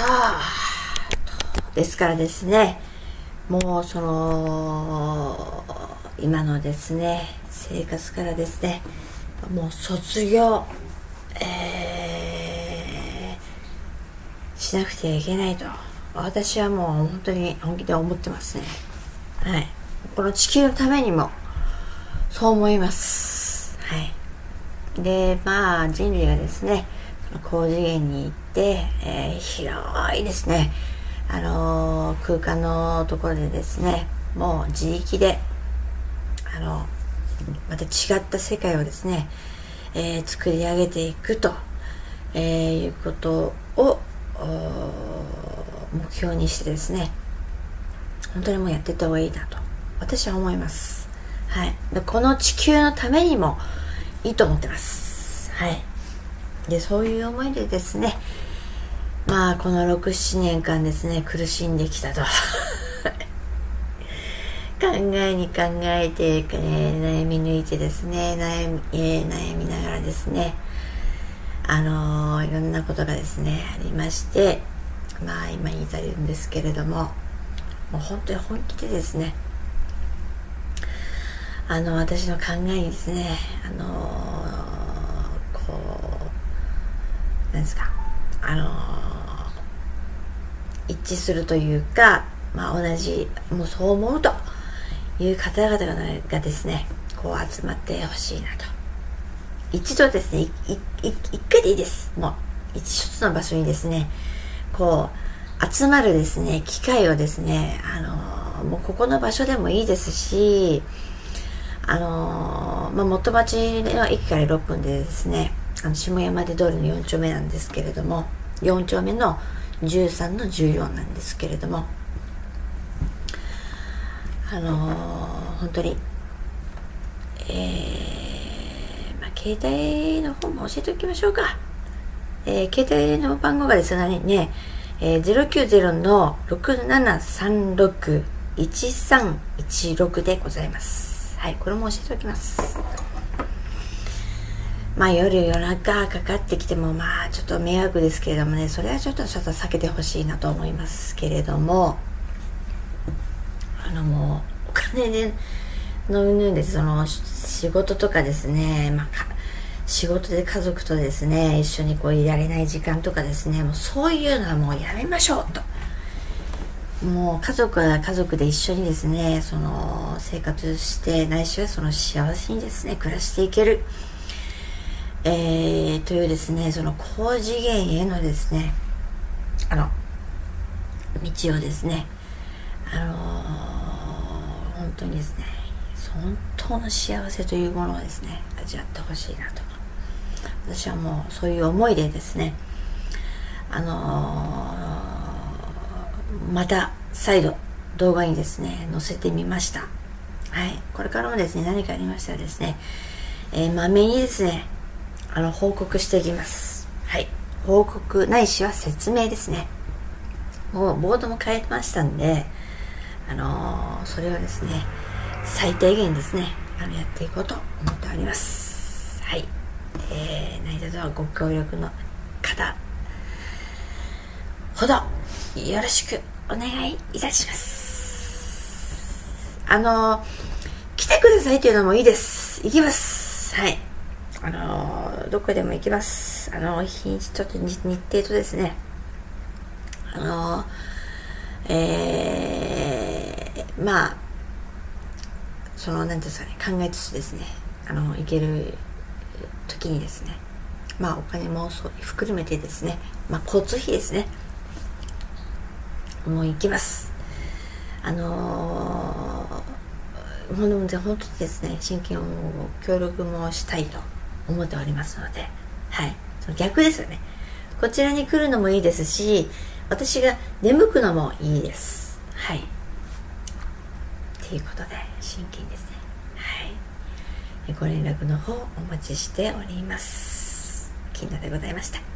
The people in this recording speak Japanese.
さあですからですねもうその今のですね生活からですねもう卒業、えー、しなくてはいけないと私はもう本当に本気で思ってますね。はい。この地球のためにもそう思います。はい。でまあ人類がですね高次元に行って、えー、広いですね。あのー、空間のところでですねもう自力であのまた違った世界をですね、えー、作り上げていくと、えいうことを目標にしてですね本当にもうやっていった方がいいなと私は思います。はい。この地球のためにもいいと思ってます。はい。でそういう思いでですねまあこの67年間ですね苦しんできたと。考えに考えて、え悩み抜いてですね悩み,、えー、悩みながらですねあのー、いろんなことがですねありましてまあ今に至るんですけれどももう本当に本気でですねあの私の考えにですねあのー、うなんですか？あの一致するというかまあ同じもうそう思うという方々がですねこう集まってほしいなと。一度ですね一回でいいです。もう一つの場所にですねこう集まるですね機会をですねあのもうここの場所でもいいですしあのまあ、元町の駅から6分でですねあの下山手通りの4丁目なんですけれども4丁目の13の14なんですけれどもあのー、本当に、えー、まあ、携帯の方も教えておきましょうか。えー、携帯の番号がですね、ねえー、090の6736-1316でございます。はい、これも教えておきます。まあ夜夜中かかってきてもまあちょっと迷惑ですけれどもね、それはちょっとちょっと避けてほしいなと思いますけれども、あのもうお金でのうぬんでその仕事とかですね、まあ、仕事で家族とですね一緒にこういられない時間とかですねもうそういうのはもうやめましょうと。もう家族は家族で一緒にですねその生活してないしはその幸せにですね暮らしていける。えー、というですねその高次元へのですねあの道をですねあのー本当にですね本当の幸せというものをですね味わってほしいなと私はもうそういう思いでですねあのー、また再度動画にですね載せてみました。はい。これからもですね何かありましたらですね、えー、まめにですねあの報告していきます。はい。報告ないしは説明ですね。もうボードも変えましたんであのー、それをですね最低限ですねあのやっていこうと思っております。はい。えー、何卒ご協力の方。ほど。よろしくお願いいたします。あのー、来てくださいというのもいいです。行きます。はい。あのー、どこでも行きます。あの日にちょっと日程とですね。あのえーまあその何ていうんですかね考えつつですね。あの行ける時にですね。まあお金もそう含めてですね。まあ交通費ですね。もう行きます。あのー、ほん本当にですね真剣を協力もしたいと。思っておりますのではい。その逆ですよね。こちらに来るのもいいですし私が眠くのもいいです。はい。ということで真剣ですね。はい。ご連絡の方お待ちしております。金田でございました。